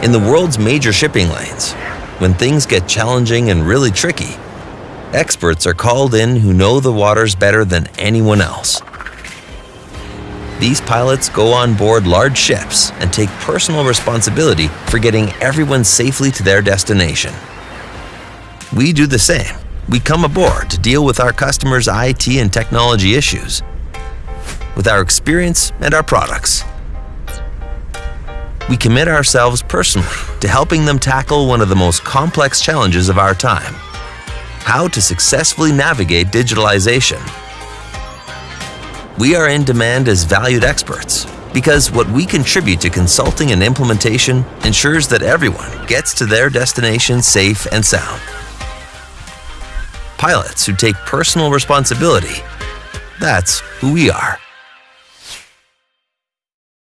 In the world's major shipping lanes, when things get challenging and really tricky, experts are called in who know the waters better than anyone else. These pilots go on board large ships and take personal responsibility for getting everyone safely to their destination. We do the same. We come aboard to deal with our customers' IT and technology issues with our experience and our products. We commit ourselves personally to helping them tackle one of the most complex challenges of our time how to successfully navigate digitalization. We are in demand as valued experts because what we contribute to consulting and implementation ensures that everyone gets to their destination safe and sound. Pilots who take personal responsibility. That's who we are.